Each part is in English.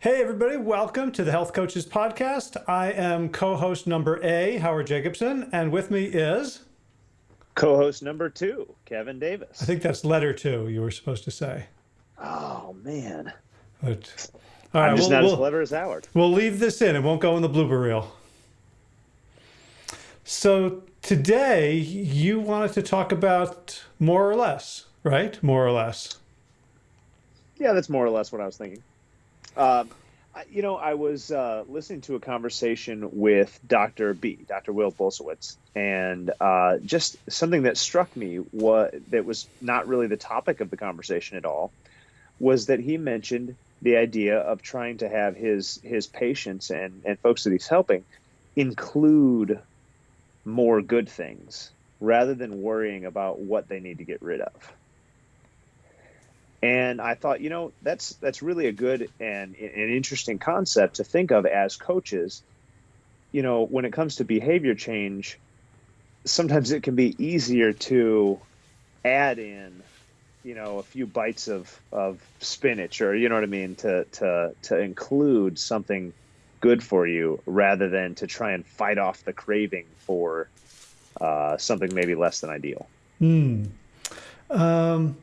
Hey, everybody, welcome to the Health Coaches Podcast. I am co host number A, Howard Jacobson, and with me is co host number two, Kevin Davis. I think that's letter two, you were supposed to say. Oh, man. But, all right, I'm just we'll, not we'll, as clever as Howard. We'll leave this in, it won't go in the blooper reel. So, today you wanted to talk about more or less, right? More or less. Yeah, that's more or less what I was thinking. Uh, you know, I was uh, listening to a conversation with Dr. B, Dr. Will Bulsiewicz, and uh, just something that struck me what that was not really the topic of the conversation at all was that he mentioned the idea of trying to have his his patients and, and folks that he's helping include more good things rather than worrying about what they need to get rid of. And I thought, you know, that's that's really a good and an interesting concept to think of as coaches. You know, when it comes to behavior change, sometimes it can be easier to add in, you know, a few bites of, of spinach or you know what I mean, to to to include something good for you rather than to try and fight off the craving for uh, something maybe less than ideal. Hmm. Um,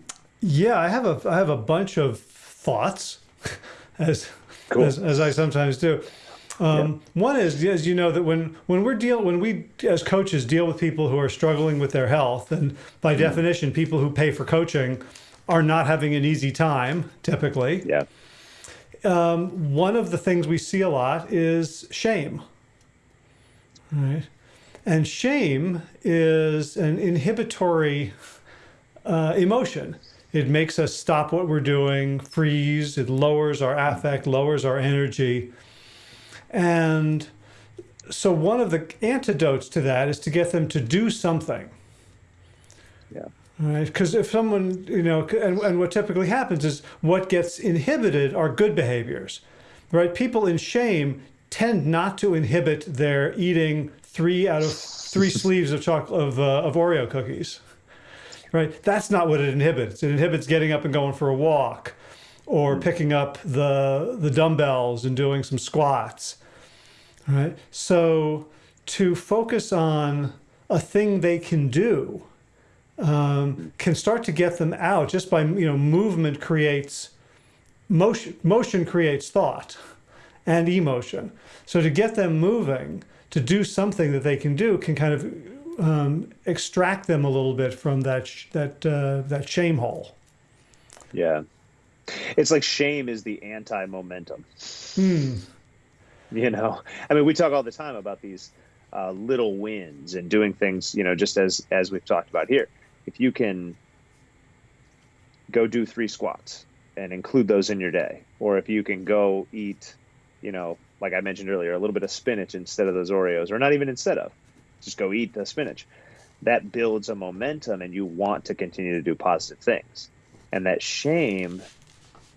yeah, I have a I have a bunch of thoughts, as cool. as, as, I sometimes do. Um, yeah. One is, as you know, that when when we're deal when we as coaches deal with people who are struggling with their health, and by mm. definition, people who pay for coaching are not having an easy time typically. Yeah. Um, one of the things we see a lot is shame. Right. And shame is an inhibitory uh, emotion. It makes us stop what we're doing, freeze. It lowers our affect, lowers our energy. And so one of the antidotes to that is to get them to do something. Yeah. Right, because if someone, you know, and, and what typically happens is what gets inhibited are good behaviors, right? People in shame tend not to inhibit their eating three out of three sleeves of chocolate of, uh, of Oreo cookies right? That's not what it inhibits. It inhibits getting up and going for a walk or hmm. picking up the, the dumbbells and doing some squats, right? So to focus on a thing they can do um, can start to get them out just by, you know, movement creates motion, motion creates thought and emotion. So to get them moving, to do something that they can do can kind of um, extract them a little bit from that that uh, that shame hole. Yeah, it's like shame is the anti-momentum. Hmm. You know, I mean, we talk all the time about these uh, little wins and doing things. You know, just as as we've talked about here, if you can go do three squats and include those in your day, or if you can go eat, you know, like I mentioned earlier, a little bit of spinach instead of those Oreos, or not even instead of, just go eat the spinach. That builds a momentum and you want to continue to do positive things. And that shame,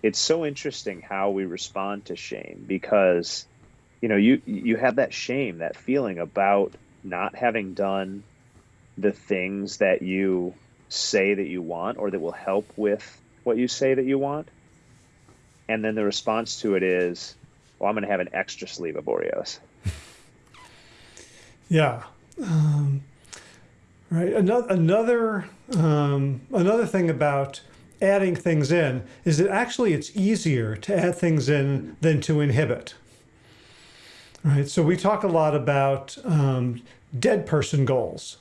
it's so interesting how we respond to shame because you know, you you have that shame, that feeling about not having done the things that you say that you want or that will help with what you say that you want. And then the response to it is, well, I'm going to have an extra sleeve of Oreos. Yeah. Um, right. Another another um, another thing about adding things in is that actually it's easier to add things in than to inhibit. Right. So we talk a lot about um, dead person goals.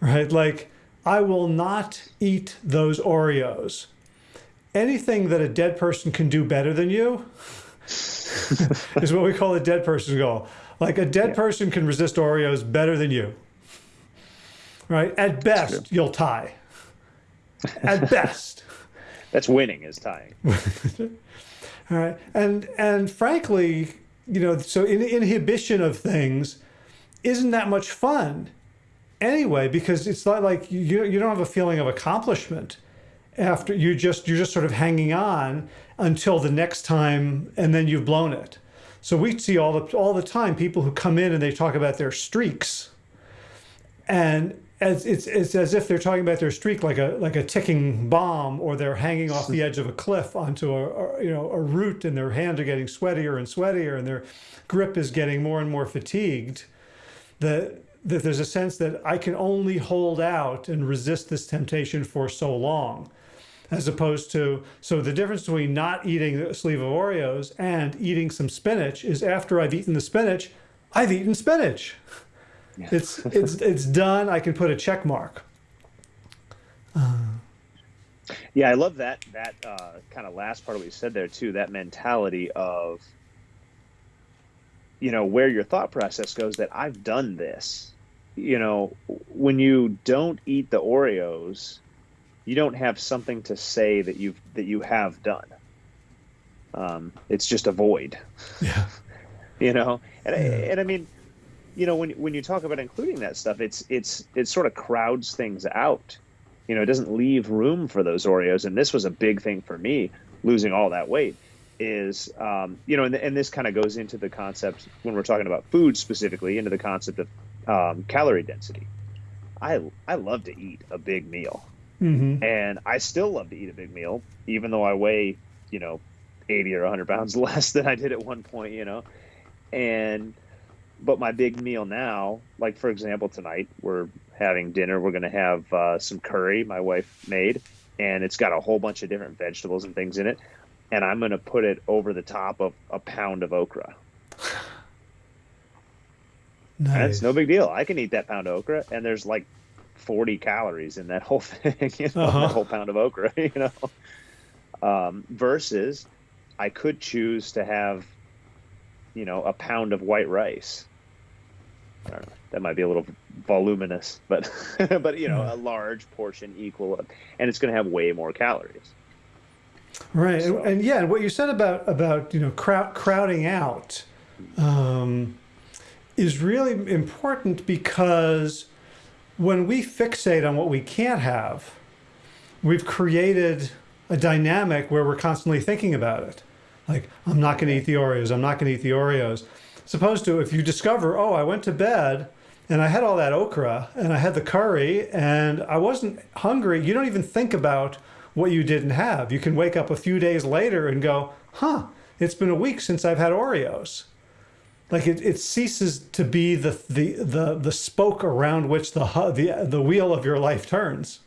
Right. Like I will not eat those Oreos. Anything that a dead person can do better than you is what we call a dead person goal. Like a dead yeah. person can resist Oreos better than you. Right? At best, you'll tie. At best. That's winning is tying. All right. And and frankly, you know, so in, inhibition of things isn't that much fun anyway, because it's not like you you don't have a feeling of accomplishment after you just you're just sort of hanging on until the next time and then you've blown it. So we see all the all the time people who come in and they talk about their streaks, and as it's it's as if they're talking about their streak like a like a ticking bomb, or they're hanging off the edge of a cliff onto a, a you know a root, and their hands are getting sweatier and sweatier, and their grip is getting more and more fatigued. That that there's a sense that I can only hold out and resist this temptation for so long, as opposed to so the difference between not eating a sleeve of Oreos and eating some spinach is after I've eaten the spinach, I've eaten spinach. Yeah. It's it's it's done. I can put a check mark. Uh, yeah, I love that that uh, kind of last part of what you said there too. That mentality of you know where your thought process goes. That I've done this. You know, when you don't eat the Oreos, you don't have something to say that you've that you have done. Um, it's just a void. Yeah. you know, and yeah. I, and I mean you know when when you talk about including that stuff it's it's it sort of crowds things out you know it doesn't leave room for those oreos and this was a big thing for me losing all that weight is um, you know and, and this kind of goes into the concept when we're talking about food specifically into the concept of um, calorie density i i love to eat a big meal mm-hmm. and i still love to eat a big meal even though i weigh you know 80 or 100 pounds less than i did at one point you know and but my big meal now, like for example, tonight we're having dinner. We're going to have uh, some curry my wife made, and it's got a whole bunch of different vegetables and things in it. And I'm going to put it over the top of a pound of okra. Nice. It's no big deal. I can eat that pound of okra, and there's like 40 calories in that whole thing, you know, uh-huh. that whole pound of okra, you know. Um, versus, I could choose to have, you know, a pound of white rice I don't know. That might be a little voluminous, but but you know, a large portion equal, and it's going to have way more calories. Right, so. and, and, yeah, what you said about about you know crowd, crowding out um, is really important because when we fixate on what we can't have, we've created a dynamic where we're constantly thinking about it. Like, I'm not going to eat the Oreos. I'm not going to eat the Oreos supposed to, if you discover, oh, I went to bed and I had all that okra and I had the curry and I wasn't hungry, you don't even think about what you didn't have. You can wake up a few days later and go, huh, it's been a week since I've had Oreos. Like it, it ceases to be the, the, the, the spoke around which the, the, the wheel of your life turns.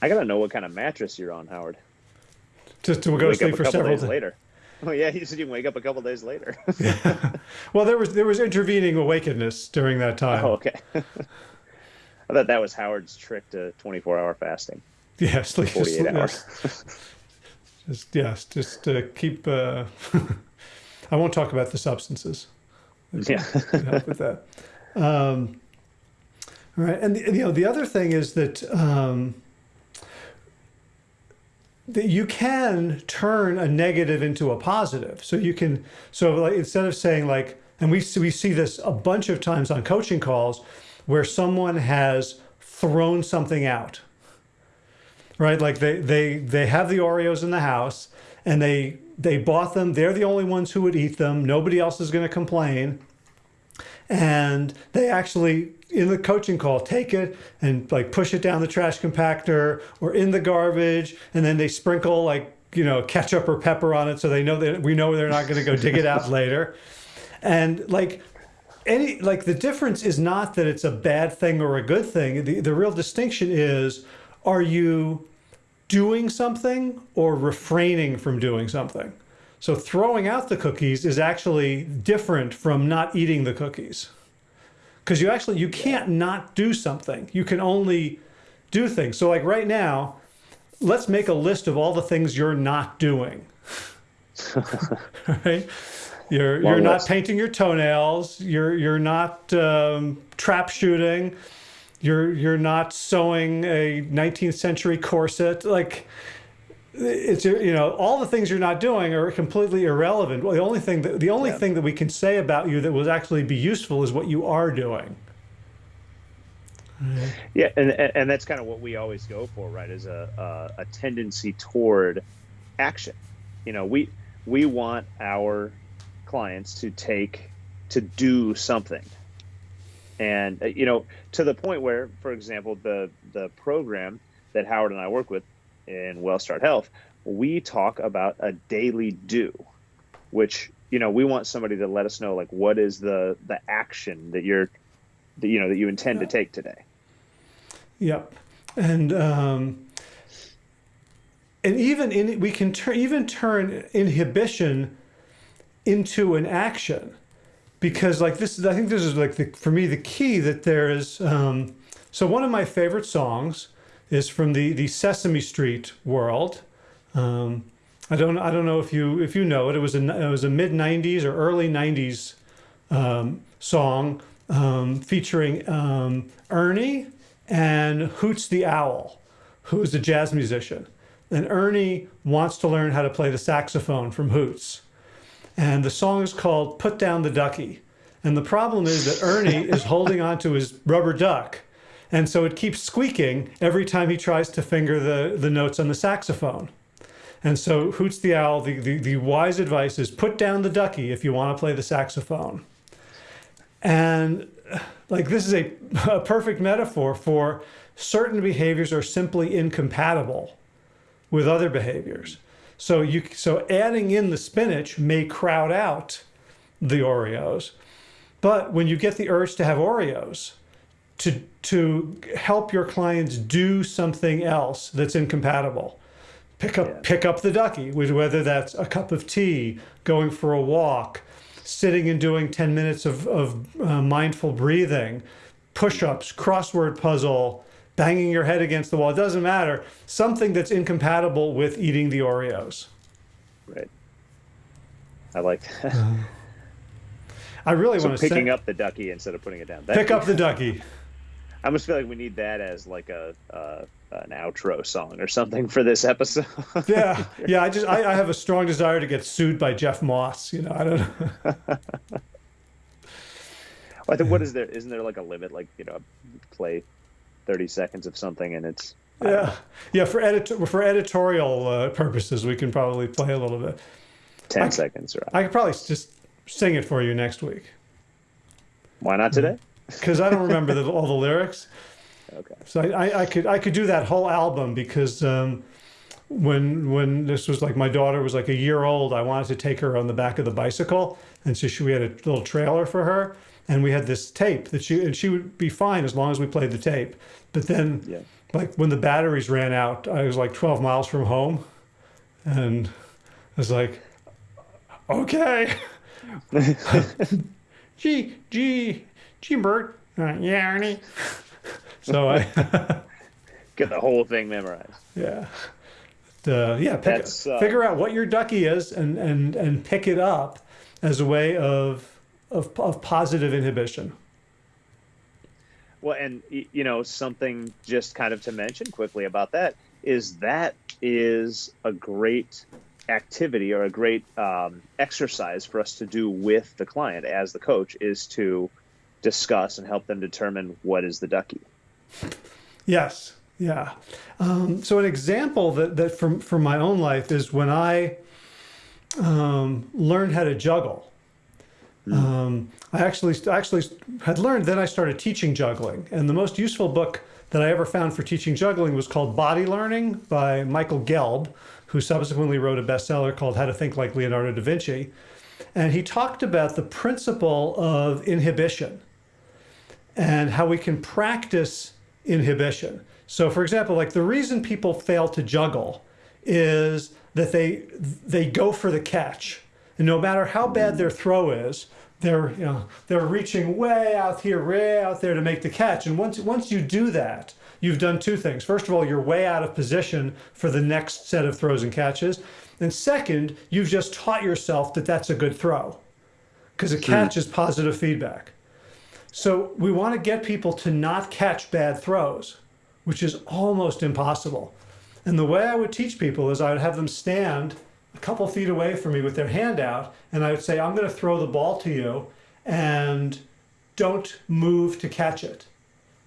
I gotta know what kind of mattress you're on, Howard. To, to go to sleep for several days later. Oh yeah, he said you wake up a couple days later. yeah. Well, there was there was intervening awakeness during that time. Oh, okay. I thought that was Howard's trick to 24 hour fasting. Yeah, sleep 48 sleep, hours. just yes, just to keep. Uh, I won't talk about the substances. Yeah, help with that. Um, all right, and the, you know the other thing is that. Um, that you can turn a negative into a positive. So you can, so like instead of saying like, and we we see this a bunch of times on coaching calls, where someone has thrown something out. Right, like they they they have the Oreos in the house, and they they bought them. They're the only ones who would eat them. Nobody else is going to complain, and they actually in the coaching call, take it and like push it down the trash compactor or in the garbage, and then they sprinkle like you know ketchup or pepper on it, so they know that we know they're not going to go dig it out later. And like any like the difference is not that it's a bad thing or a good thing. The the real distinction is are you doing something or refraining from doing something? So throwing out the cookies is actually different from not eating the cookies. Because you actually you can't not do something. You can only do things. So like right now let's make a list of all the things you're not doing. Right? You're Long you're list. not painting your toenails. You're you're not um, trap shooting you're you're not sewing a 19th century corset like it's you know all the things you're not doing are completely irrelevant. Well, the only thing that the only yeah. thing that we can say about you that will actually be useful is what you are doing. Yeah, and and that's kind of what we always go for, right? Is a a, a tendency toward action. You know, we we want our clients to take to do something. And uh, you know to the point where for example the the program that howard and i work with in wellstart health we talk about a daily do which you know we want somebody to let us know like what is the the action that you're that you know that you intend to take today. Yep. And um and even in we can turn even turn inhibition into an action because like this is i think this is like the, for me the key that there is um, so one of my favorite songs is from the the sesame street world. Um, i don't i don't know if you if you know it. It was a it was a mid 90s or early 90s um, song um, featuring um, ernie and hoots the owl who is a jazz musician. And ernie wants to learn how to play the saxophone from hoots and the song is called Put Down the Ducky. And the problem is that Ernie is holding onto his rubber duck. And so it keeps squeaking every time he tries to finger the, the notes on the saxophone. And so Hoots the Owl, the, the, the wise advice is put down the ducky if you want to play the saxophone. And like this is a, a perfect metaphor for certain behaviors are simply incompatible with other behaviors. So you so adding in the spinach may crowd out the Oreos. But when you get the urge to have Oreos, to to help your clients do something else that's incompatible, pick up yeah. pick up the ducky, whether that's a cup of tea, going for a walk, sitting and doing 10 minutes of, of uh, mindful breathing, push-ups, crossword puzzle, banging your head against the wall. It doesn't matter. Something that's incompatible with eating the Oreos. Right. I like that. Uh, I really so want to picking up the ducky instead of putting it down. That, pick up the ducky. I almost feel like we need that as like a uh, an outro song or something for this episode. yeah, yeah. I just I, I, have a strong desire to get sued by Jeff Moss. You know, I don't know. well, I think what is there? Isn't there like a limit? Like you know, play 30 seconds of something and it's yeah. yeah for edit for editorial uh, purposes we can probably play a little bit. 10 I, seconds right. I could probably just sing it for you next week. Why not today? Because i don't remember the, all the lyrics. Okay. So I, I could i could do that whole album because um, when when this was like my daughter was like a year old i wanted to take her on the back of the bicycle and so she, we had a little trailer for her and we had this tape that she and she would be fine as long as we played the tape. But then, yeah. like when the batteries ran out, I was like 12 miles from home, and I was like, okay. gee, gee, gee, Bert. Uh, yeah, Ernie. so I get the whole thing memorized. Yeah. Uh, yeah, pick, uh, figure out what your ducky is and, and, and pick it up as a way of of, of positive inhibition. Well, and you know something just kind of to mention quickly about that is that is a great activity or a great um, exercise for us to do with the client as the coach is to discuss and help them determine what is the ducky. Yes, yeah. Um, so an example that that from from my own life is when I um, learned how to juggle. Mm. Um, I actually actually had learned. Then I started teaching juggling, and the most useful book that I ever found for teaching juggling was called Body Learning by Michael Gelb, who subsequently wrote a bestseller called How to Think Like Leonardo da Vinci. And he talked about the principle of inhibition and how we can practice inhibition. So, for example, like the reason people fail to juggle is that they they go for the catch and no matter how bad their throw is, they're you know they're reaching way out here, way out there to make the catch. And once once you do that, you've done two things. First of all, you're way out of position for the next set of throws and catches. And second, you've just taught yourself that that's a good throw because a hmm. catch is positive feedback. So we want to get people to not catch bad throws, which is almost impossible. And the way I would teach people is I would have them stand a couple feet away from me with their hand out, and I would say, I'm going to throw the ball to you, and don't move to catch it.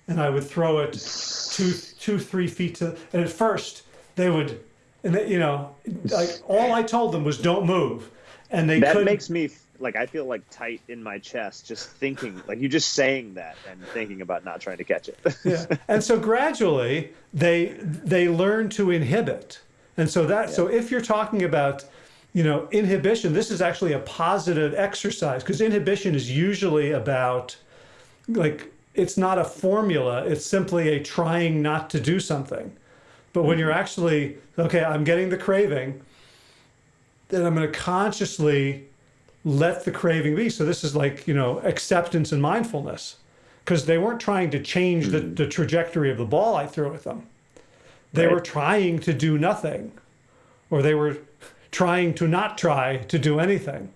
And I would throw it two, two, three feet to, and at first they would, and they, you know, like all I told them was don't move, and they that couldn't. makes me like I feel like tight in my chest just thinking like you just saying that and thinking about not trying to catch it. yeah. And so gradually they they learn to inhibit. And so that yeah. so if you're talking about you know inhibition this is actually a positive exercise because inhibition is usually about like it's not a formula it's simply a trying not to do something but when you're mm-hmm. actually okay I'm getting the craving then I'm going to consciously let the craving be. So this is like, you know, acceptance and mindfulness because they weren't trying to change the, hmm. the trajectory of the ball I threw at them. They right. were trying to do nothing or they were trying to not try to do anything.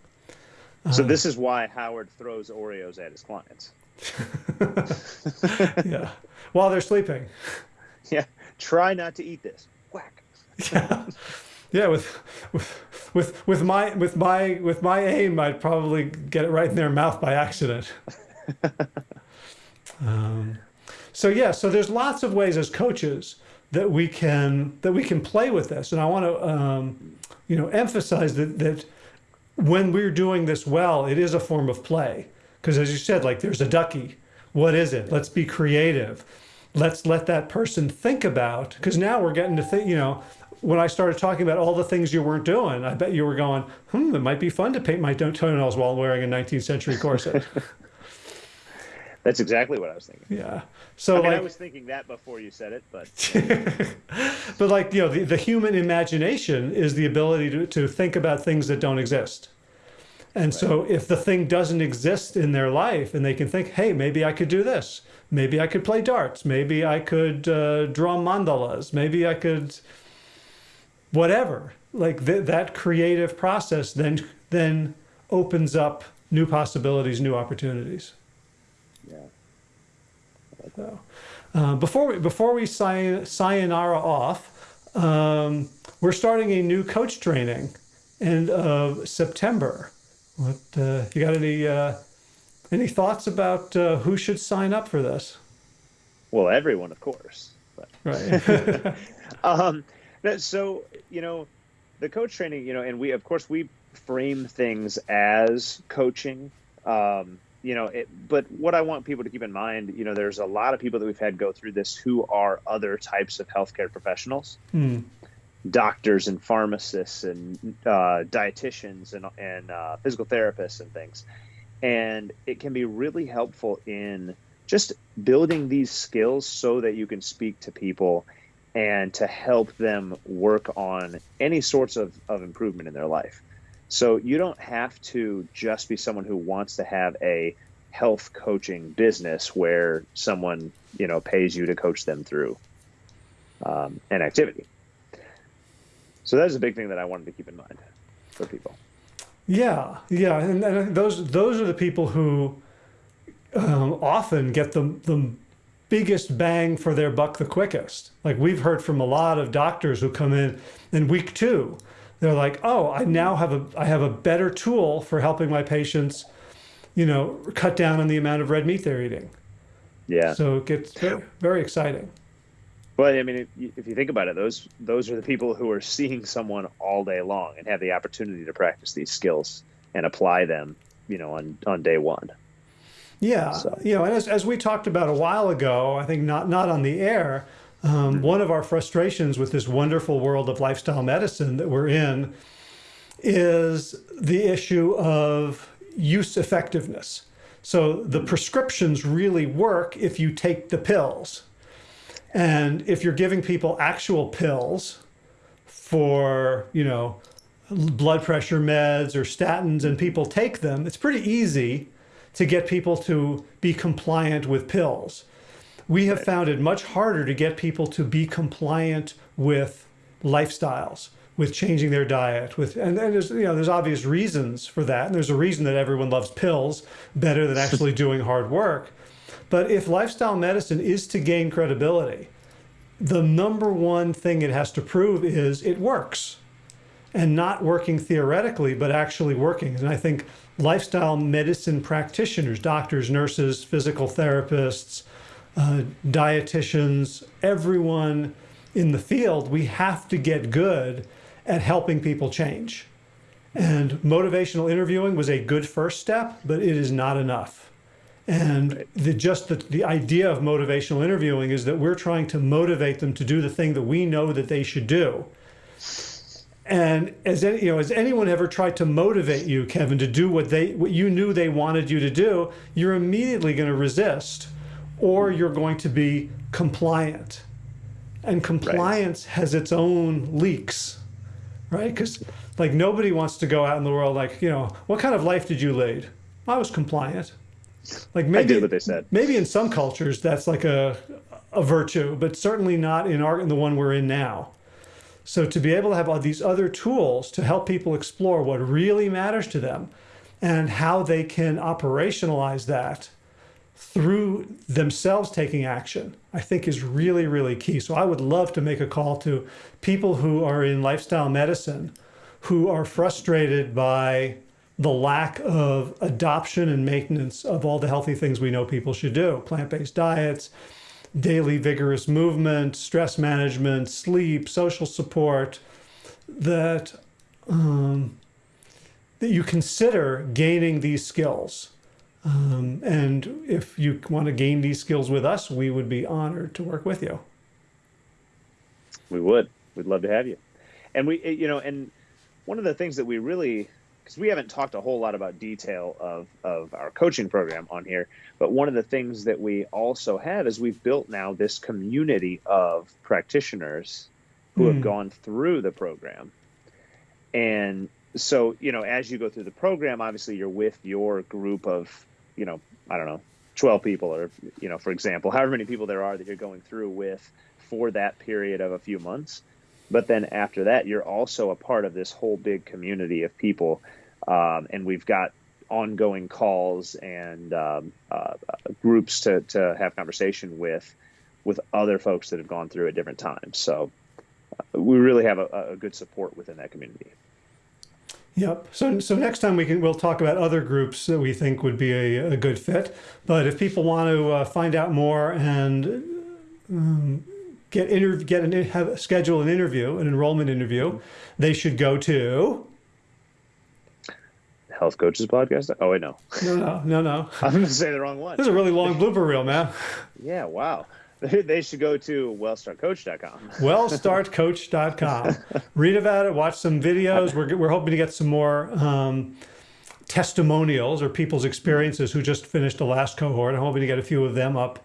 So um, this is why Howard throws Oreos at his clients. yeah. While they're sleeping. Yeah. Try not to eat this. Whack. yeah. Yeah, with, with with with my with my with my aim, I'd probably get it right in their mouth by accident. um, so yeah, so there's lots of ways as coaches that we can that we can play with this, and I want to um, you know emphasize that that when we're doing this well, it is a form of play because as you said, like there's a ducky. What is it? Let's be creative. Let's let that person think about because now we're getting to think. You know, when I started talking about all the things you weren't doing, I bet you were going, hmm, it might be fun to paint my toenails while wearing a 19th century corset. That's exactly what I was thinking. Yeah. So I mean, like, I was thinking that before you said it, but but like you know, the, the human imagination is the ability to, to think about things that don't exist. And right. so if the thing doesn't exist in their life and they can think, hey, maybe I could do this. Maybe I could play darts. Maybe I could uh, draw mandalas. Maybe I could whatever like th that creative process then then opens up new possibilities new opportunities. Yeah. So, uh, before we before we say, sayonara off um, we're starting a new coach training end of September. What uh, you got any uh, any thoughts about uh, who should sign up for this? Well everyone of course but. right. um, so you know, the coach training, you know, and we of course we frame things as coaching. Um, you know, it, but what I want people to keep in mind, you know, there's a lot of people that we've had go through this who are other types of healthcare professionals, hmm. doctors and pharmacists and uh, dietitians and and uh, physical therapists and things, and it can be really helpful in just building these skills so that you can speak to people and to help them work on any sorts of, of improvement in their life. So you don't have to just be someone who wants to have a health coaching business where someone you know pays you to coach them through um, an activity. So that is a big thing that I wanted to keep in mind for people. Yeah, yeah, and, and those those are the people who um, often get the the biggest bang for their buck the quickest. Like we've heard from a lot of doctors who come in in week two, they're like, oh, I now have a, I have a better tool for helping my patients, you know, cut down on the amount of red meat they're eating. Yeah. So it gets very, very exciting. Well, I mean, if, if you think about it, those those are the people who are seeing someone all day long and have the opportunity to practice these skills and apply them, you know, on on day one. Yeah, so. you know, and as, as we talked about a while ago, I think not not on the air, um, mm-hmm. one of our frustrations with this wonderful world of lifestyle medicine that we're in is the issue of use effectiveness. So the prescriptions really work if you take the pills. And if you're giving people actual pills for, you know, blood pressure meds or statins and people take them, it's pretty easy to get people to be compliant with pills. We have found it much harder to get people to be compliant with lifestyles, with changing their diet, with and, and there's you know there's obvious reasons for that. And there's a reason that everyone loves pills better than actually doing hard work. But if lifestyle medicine is to gain credibility, the number one thing it has to prove is it works and not working theoretically, but actually working. And I think lifestyle medicine practitioners, doctors, nurses, physical therapists, uh, dietitians, everyone in the field, we have to get good at helping people change. And motivational interviewing was a good first step, but it is not enough. And the, just the, the idea of motivational interviewing is that we're trying to motivate them to do the thing that we know that they should do. And as any, you know, has anyone ever tried to motivate you, Kevin, to do what they what you knew they wanted you to do? You're immediately going to resist, or you're going to be compliant. And compliance has its own leaks, right? Because like nobody wants to go out in the world like you know what kind of life did you lead? I was compliant. Like I maybe did what they said. maybe in some cultures that's like a a virtue, but certainly not in our in the one we're in now. So to be able to have all these other tools to help people explore what really matters to them and how they can operationalize that through themselves taking action, I think is really, really key. So I would love to make a call to people who are in lifestyle medicine who are frustrated by the lack of adoption and maintenance of all the healthy things we know people should do plant-based diets daily vigorous movement stress management sleep social support that um, that you consider gaining these skills um, and if you want to gain these skills with us we would be honored to work with you We would. We'd love to have you. And we, you know, and one of the things that we really, because we haven't talked a whole lot about detail of of our coaching program on here, but one of the things that we also have is we've built now this community of practitioners who Hmm. have gone through the program, and so you know, as you go through the program, obviously you're with your group of, you know, I don't know, twelve people, or you know, for example, however many people there are that you're going through with for that period of a few months. But then after that, you're also a part of this whole big community of people. Um, and we've got ongoing calls and um, uh, groups to, to have conversation with with other folks that have gone through at different times. So uh, we really have a, a good support within that community. Yep. So, so next time we can we'll talk about other groups that we think would be a, a good fit. But if people want to uh, find out more and um, get get an have schedule an interview, an enrollment interview, they should go to. Health Coaches Podcast. Oh wait, no, No, no, no, no. I'm going to say the wrong one. This is a really long blooper reel, man. Yeah, wow. They should go to wellstartcoach.com. wellstartcoach.com. Read about it, watch some videos. We're, we're hoping to get some more um, testimonials or people's experiences who just finished the last cohort. I'm hoping to get a few of them up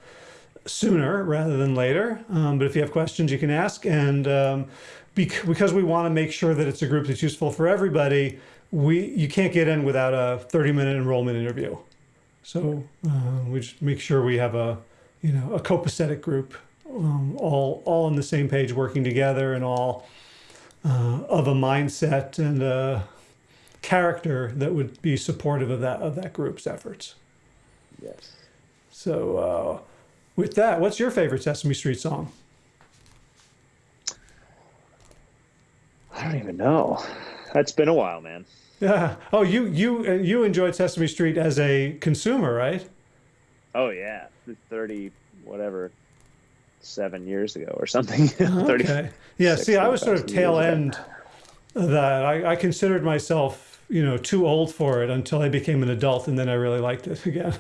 sooner rather than later. Um, but if you have questions, you can ask. And um, bec- because we want to make sure that it's a group that's useful for everybody, we you can't get in without a 30 minute enrollment interview. So uh, we just make sure we have a you know a copacetic group, um, all all on the same page, working together, and all uh, of a mindset and a character that would be supportive of that of that group's efforts. Yes. So uh, with that, what's your favorite Sesame Street song? I don't even know. That's been a while, man. Yeah. Oh, you you uh, you enjoyed Sesame Street as a consumer, right? Oh yeah, thirty whatever, seven years ago or something. Okay. Yeah. See, I was sort of tail ago. end that. I, I considered myself, you know, too old for it until I became an adult, and then I really liked it again.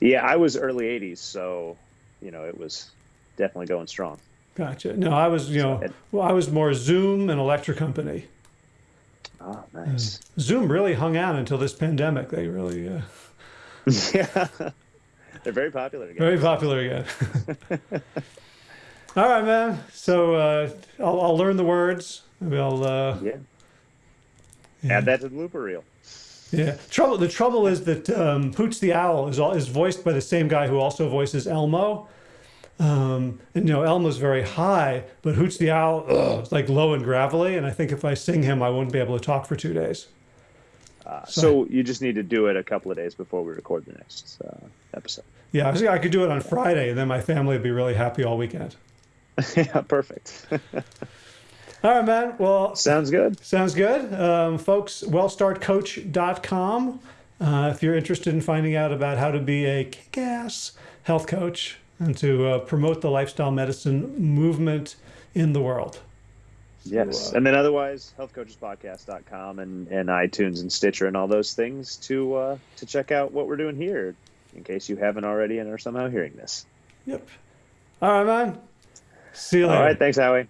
Yeah, I was early '80s, so you know it was definitely going strong. Gotcha. No, I was, you know, well, I was more Zoom and Electric Company. Oh, nice. Zoom really hung out until this pandemic. They really uh, yeah, they're very popular again. very popular again. All right, man. So uh, I'll, I'll learn the words. We'll, uh, Yeah. yeah. Add that to the blooper reel. Yeah. Trouble. The trouble is that um, Hoots the Owl is all, is voiced by the same guy who also voices Elmo. Um, and you know Elmo's very high, but Hoots the Owl ugh, is like low and gravelly. And I think if I sing him, I wouldn't be able to talk for two days. Uh, so you just need to do it a couple of days before we record the next uh, episode. Yeah, I I could do it on Friday, and then my family would be really happy all weekend. yeah, perfect. All right, man. Well, Sounds good. Sounds good. Um, folks, wellstartcoach.com. Uh, if you're interested in finding out about how to be a kick ass health coach and to uh, promote the lifestyle medicine movement in the world. Yes. uh, and then otherwise, healthcoachespodcast.com and, and iTunes and Stitcher and all those things to uh, to check out what we're doing here in case you haven't already and are somehow hearing this. Yep. All right, man. See you All later. right. Thanks, Howie.